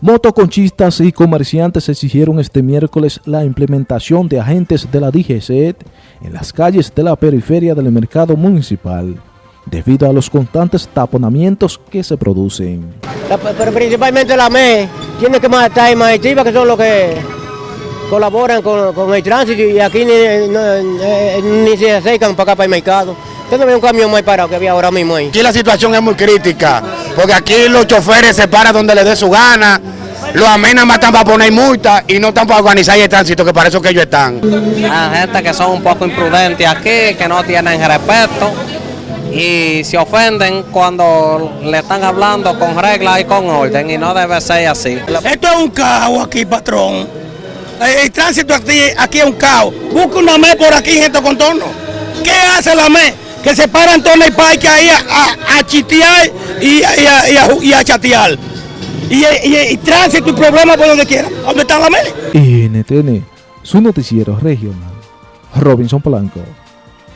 Motoconchistas y comerciantes exigieron este miércoles la implementación de agentes de la DGCET en las calles de la periferia del mercado municipal, debido a los constantes taponamientos que se producen. pero principalmente la ME tiene que estar en Maestiva, que son los que colaboran con, el tránsito y aquí ni, se acercan para acá para el mercado. Usted no ve un camión muy parado que había ahora mismo ahí. Aquí la situación es muy crítica, porque aquí los choferes se paran donde les dé su gana, los amenas están para poner multas y no están para organizar el tránsito, que para eso que ellos están. Hay gente que son un poco imprudentes aquí, que no tienen respeto y se ofenden cuando le están hablando con reglas y con orden y no debe ser así. Esto es un caos aquí, patrón. El, tránsito aquí, aquí, es un caos. Busca una ME por aquí en estos contornos. ¿Qué hace la ME? Que se paran el parque ahí a, a, chitear y, y, a, chatear. Y, y, tránsito y problemas por donde quiera. ¿Dónde está la ME? NTN, su noticiero regional. Robinson Polanco.